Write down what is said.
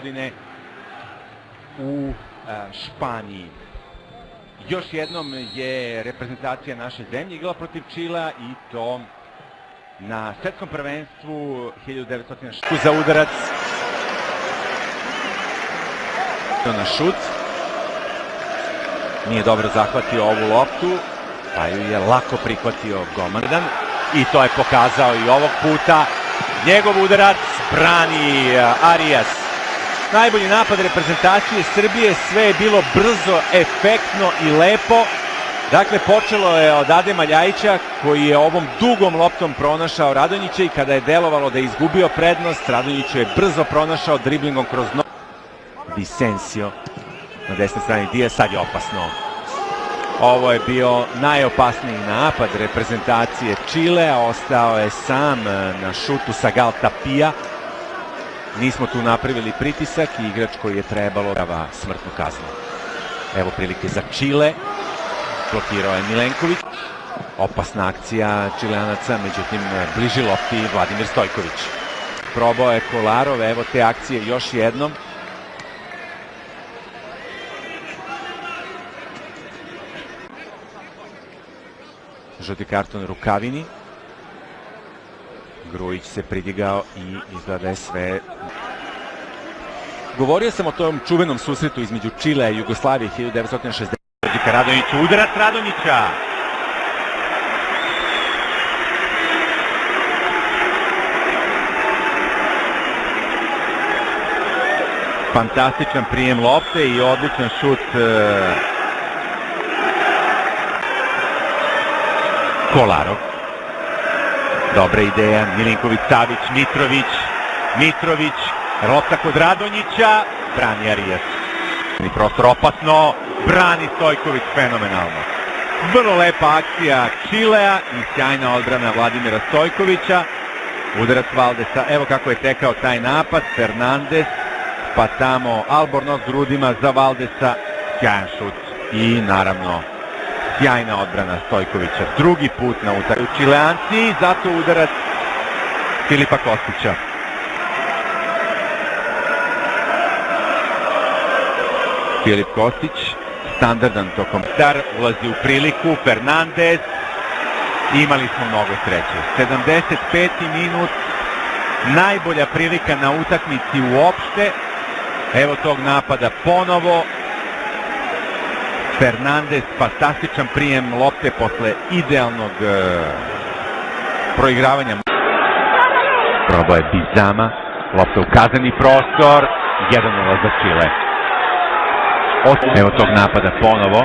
godine u Španiji. Još jednom je reprezentacija naše zemlje igrala protiv Čila i to na svetskom prvenstvu 1906. za udarac na šut. Nije dobro zahvatio ovu loptu, pa ju je lako prihvatio Gomardan i to je pokazao i ovog puta. Njegov udarac brani Arias. Najbolji napad reprezentacije Srbije, sve je bilo brzo, efektno i lepo. Dakle, počelo je od Adema Ljajića koji je ovom dugom loptom pronašao Radonjića i kada je delovalo da je izgubio prednost, Radonjić je brzo pronašao driblingom kroz nogu. Vicencio na desnoj strani Dija, sad je opasno. Ovo je bio najopasniji napad reprezentacije Čile, ostao je sam na šutu sa Galtapija. Nismo tu napravili pritisak i igrač koji je trebalo prava smrtnu kaznu. Evo prilike za Čile. Blokirao je Milenković. Opasna akcija Čileanaca, međutim bliži lopti Vladimir Stojković. Probao je Kolarov, evo te akcije još jednom. žuti karton Rukavini. Grujić se pridigao i izgleda je sve... Govorio sam o tom čuvenom susretu između Čile i Jugoslavije 1960. Đika Radonjić, udarac Radonjića! Fantastičan prijem lopte i odličan šut Kolarov. Dobra ideja, Milinković, Savić, Mitrović, Mitrović, lopta kod Radonjića, brani Arijas. Prostor opasno, brani Stojković fenomenalno. Vrlo lepa akcija Čilea i sjajna odbrana Vladimira Stojkovića. Udarac Valdesa, evo kako je tekao taj napad, Fernandez, pa tamo Albornoz grudima za Valdesa, sjajan šut i naravno sjajna odbrana Stojkovića. Drugi put na utakmicu Čileanci, zato udarac Filipa Kostića. Filip Kostić, standardan tokom star, ulazi u priliku, Fernandez, imali smo mnogo sreće. 75. minut, najbolja prilika na utakmici uopšte, evo tog napada ponovo, Fernandez, fantastičan prijem lopte posle idealnog e, proigravanja. Probao je Bizama, lopta u kazani prostor, 1-0 za Čile. Evo tog napada ponovo.